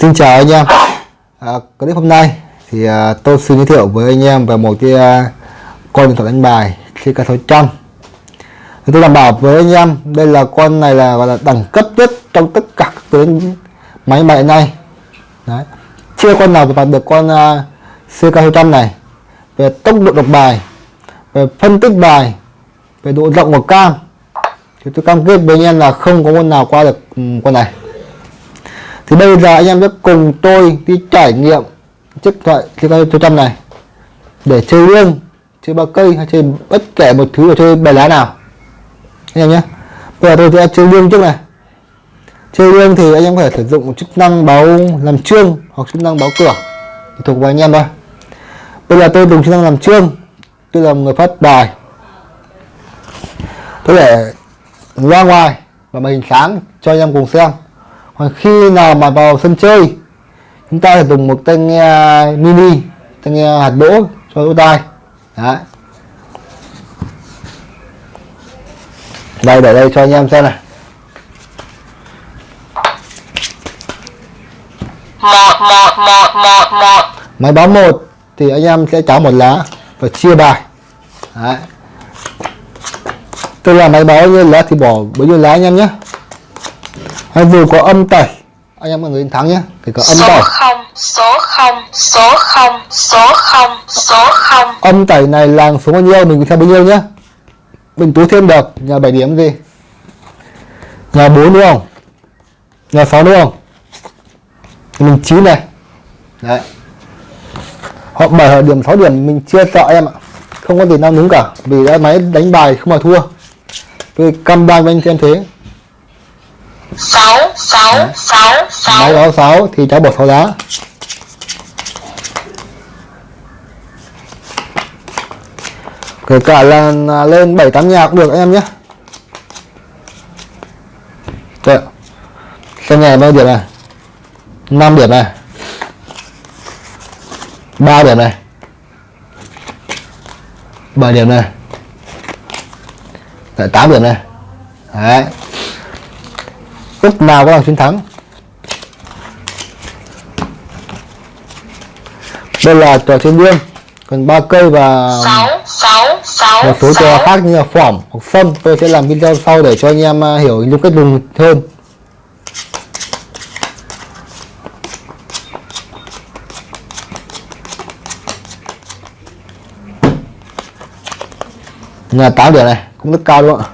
Xin chào anh em. À, Clip hôm nay thì à, tôi xin giới thiệu với anh em về một cái à, con điện thoại đánh bài CK600 thì tôi đảm bảo với anh em đây là con này là gọi là đẳng cấp nhất trong tất cả các tuyến máy bài này. Đấy. chưa con nào đạt được con à, uh, CK600 này. Về tốc độ đọc bài về phân tích bài về độ rộng của cam. Thì tôi cam kết với anh em là không có con nào qua được um, con này thì bây giờ anh em sẽ cùng tôi đi trải nghiệm chiếc thoại CK100 này. Để chơi lương chơi ba cây hay chơi bất kể một thứ ở chơi bài lá nào. Anh em nhé. Bây giờ tôi sẽ chơi lương trước này. Chơi lương thì anh em có thể sử dụng chức năng báo làm trương hoặc chức năng báo cửa. Thì thuộc về anh em thôi. Bây giờ tôi dùng chức năng làm trương tôi là người phát bài. Tôi để ra ngoài và màn hình sáng cho anh em cùng xem còn khi nào mà vào sân chơi chúng ta sẽ dùng một tai nghe mini tai nghe hạt đỗ cho lỗ tai. Đấy. Đây để đây cho anh em xem này. Một một một một một. Máy báo một thì anh em sẽ cháo một lá và chia bài. Đấy. Tức là máy báo như lá thì bỏ bấy nhiêu lá anh em nhé hay dù có âm tẩy. Anh em là người thắng nhé thì có âm số tẩy. không số không số không số không số không. Âm tẩy này là số bao nhiêu mình theo bao nhiêu nhé mình túi thêm được nhà 7 điểm gì? Nhà 4 đúng không? Nhà 6 đúng không? Mình 9 này. Đấy. Họ 7 họ điểm 6 điểm mình chưa sợ em ạ. Không có gì nào đúng cả vì đã máy đánh bài không mà thua. Tôi cam đoan với anh em thế sáu sáu sáu máy sáu báo 6 thì cháu bỏ 6 lá kể cả là lên 7 8 nhà cũng được anh em nhé. Đấy. xem nhà bao điểm này. 5 điểm này. 3 điểm này. 7 điểm này. Đấy, 8 điểm này. Đấy lúc nào có là chiến thắng? Đây là trò chơi liêng còn ba cây và một số trò khác như là phỏng hoặc sâm tôi sẽ làm video sau để cho anh em à, hiểu những cách dùng hơn. Là 8 điểm này cũng rất cao không ạ?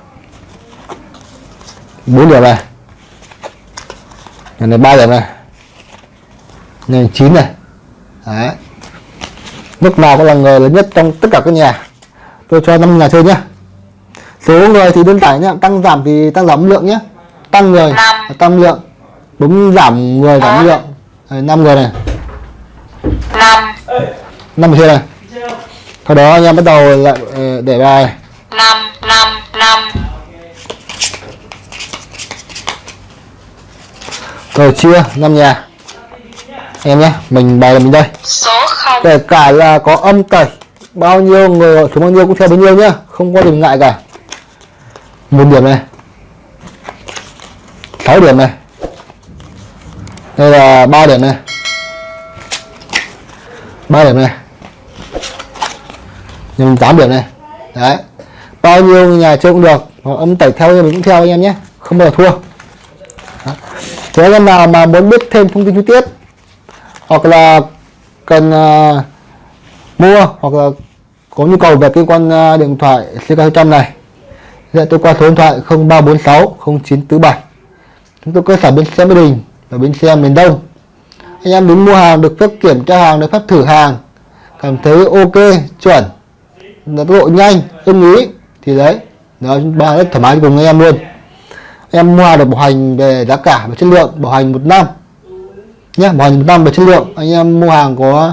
4 điểm này nhà này 3 điểm này. Nhà này 9 này. Đấy. Lúc nào cũng là người lớn nhất trong tất cả các nhà. Tôi cho 5 nhà chơi nhé số người thì đơn giản nhé tăng giảm thì tăng giảm lượng nhé tăng người Năm. tăng lượng. Đúng giảm người giảm Bốn. lượng. 5 người này. Năm. 5 người này. Sau đó anh em bắt đầu lại ờ, để bài. Năm năm năm rồi chia 5 nhà. Em nhé mình bài là mình đây. Số không. Kể cả là có âm tẩy bao nhiêu người số bao nhiêu cũng theo bấy nhiêu nhá không có điểm ngại cả. Một điểm này. 6 điểm này. Đây là 3 điểm này. 3 điểm này. Nhưng 8 điểm này. Đấy. Bao nhiêu nhà chơi cũng được âm tẩy theo mình cũng theo anh em nhé không bao giờ thua. Thế anh em nào mà muốn biết thêm thông tin chi tiết hoặc là cần uh, mua hoặc là có nhu cầu về cái con uh, điện thoại CK100 này thì tôi qua số điện thoại 0346 0947 chúng tôi cơ sở bên xe Mỹ Đình và bên xe miền Đông. Anh em đến mua hàng được phép kiểm tra hàng được phép thử hàng cảm thấy ok chuẩn là tốc độ nhanh ưng ý thì đấy đó ba rất thoải mái cùng anh em luôn em mua được bảo hành về giá cả và chất lượng bảo hành một năm. Nhé bảo hành một năm về chất lượng. Anh em mua hàng có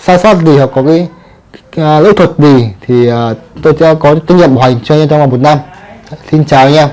sai sót gì hoặc có cái uh, lỗi thuật gì thì uh, tôi sẽ có trách nhiệm bảo hành cho anh em trong vòng một năm. Xin chào anh em.